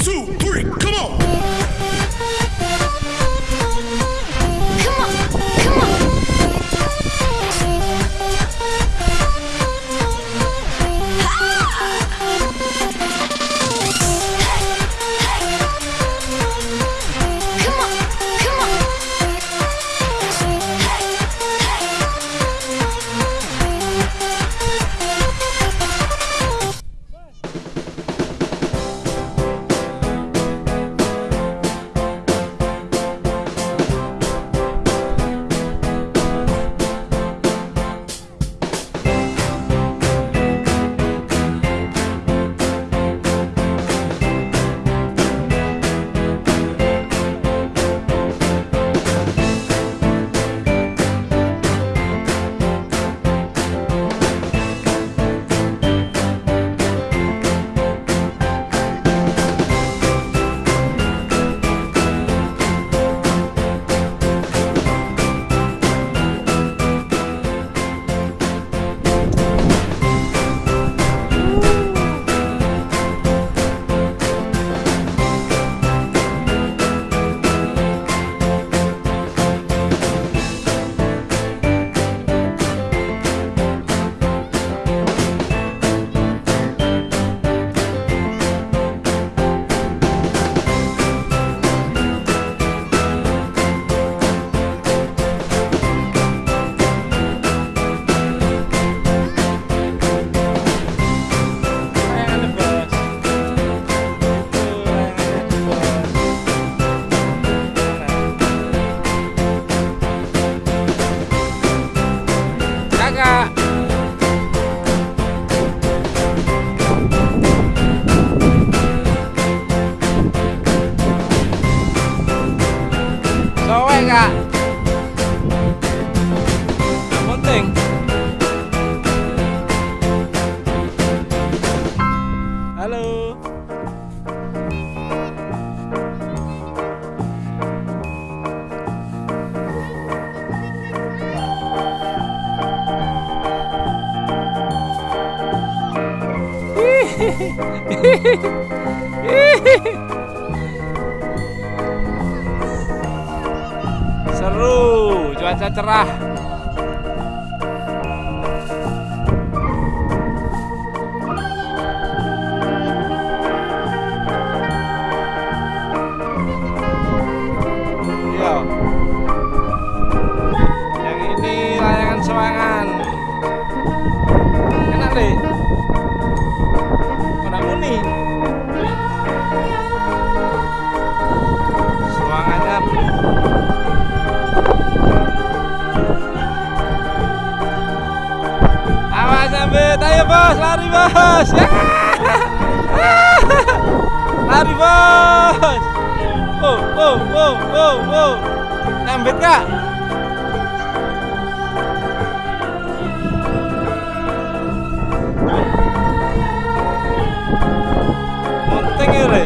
two, three, come Sowe kak. Yang penting. Halo. Seru, cuaca cerah. Nyambit kak. Penting ya, Le.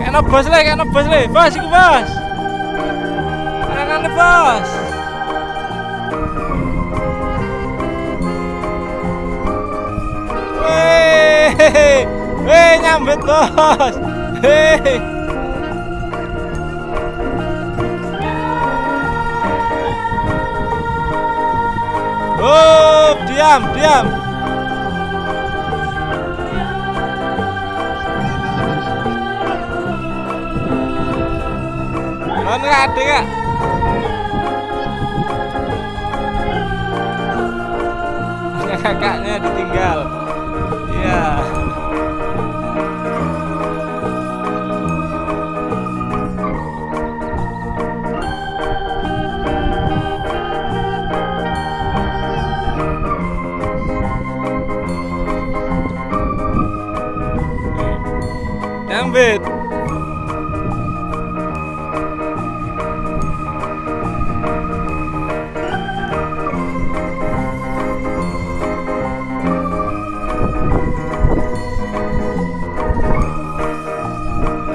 Kena bos le, kena bos le, bos iku bos. Tangan bos. Weh nyambit bos. Hei. Oh, diam, diam. Kan ada kak? Kakaknya ditinggal. David.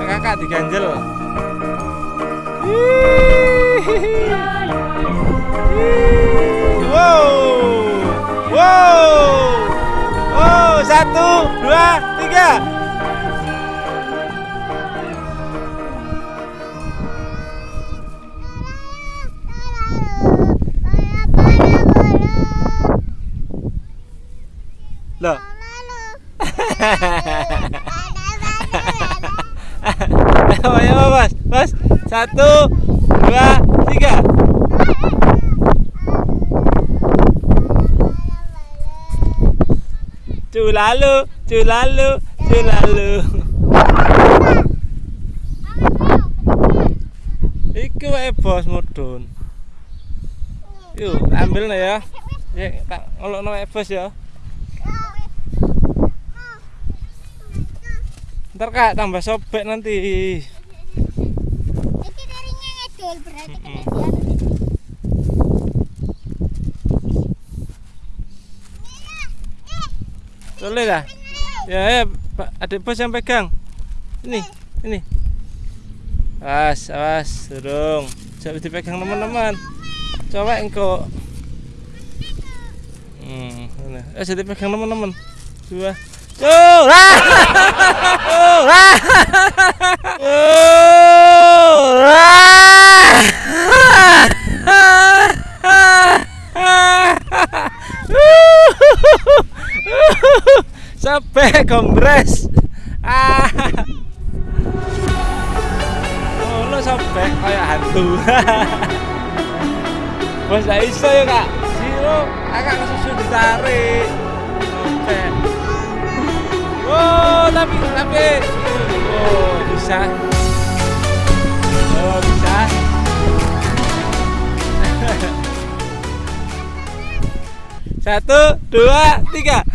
Kakak diganjel. Wow, wow, wow, satu, dua, tiga. Loh. ayo, ayo, mas, mas. Satu, dua, tiga. Culalu, culalu, culalu. Iku wae bos mudun. Yuk, ambil ya. Ya, tak wae bos ya. Ntar kak tambah sobek nanti. Berarti kena Boleh dah. Ya, ya, Pak, adik bos yang pegang. Ini, ini. Awas, awas, durung. Jangan dipegang teman-teman. Coba engkau. Hmm? Eh, jadi pegang teman-teman. Dua. Tuh, Sampai kongres. Ah. Oh, lo sampai kayak hantu. Bos gak iso ya kak. Siro, kakak kesusu ditarik. Tapi tapi. Oh, bisa. Oh, bisa. Satu, dua, tiga.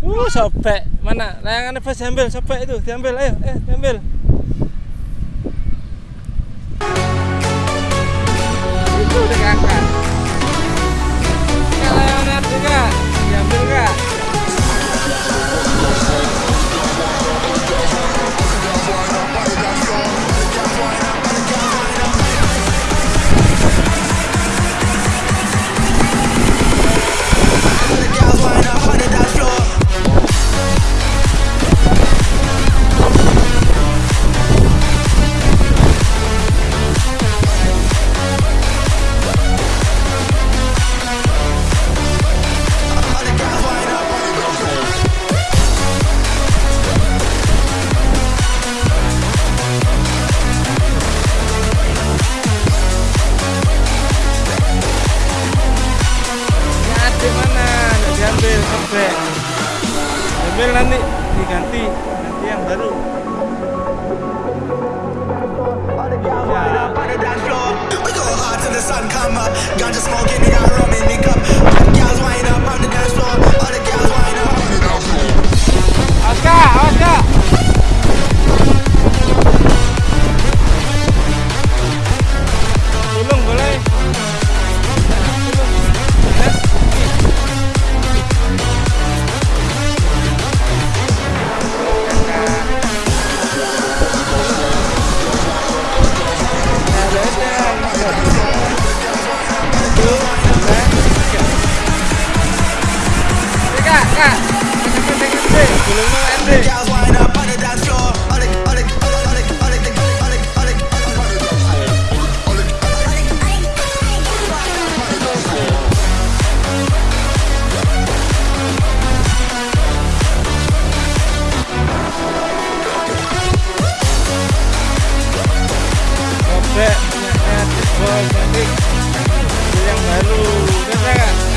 Uh, sobek. Mana? Layangannya pas diambil, sobek itu, diambil. Ayo, eh, diambil. Come up. Ganja smoking, got rum in the cup. ada punya kreatif boy cantik yang baru ini